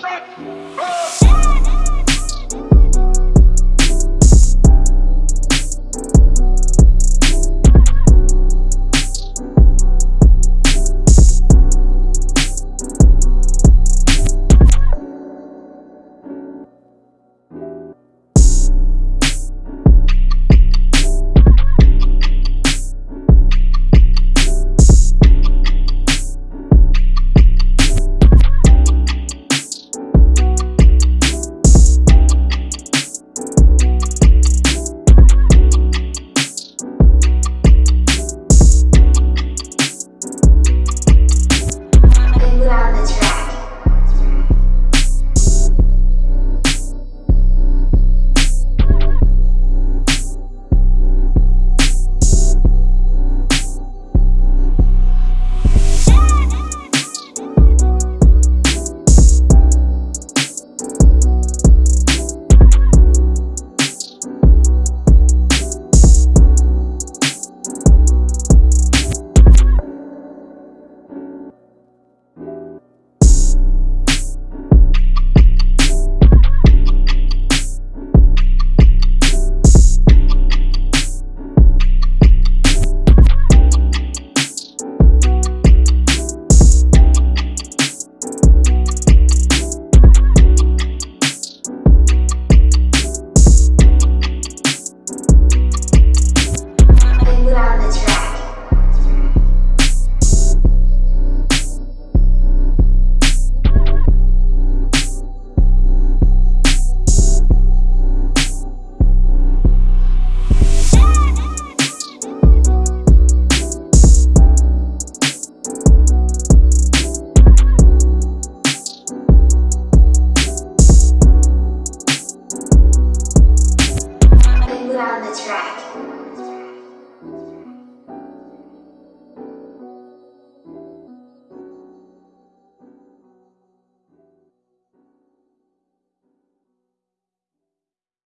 set, go! right.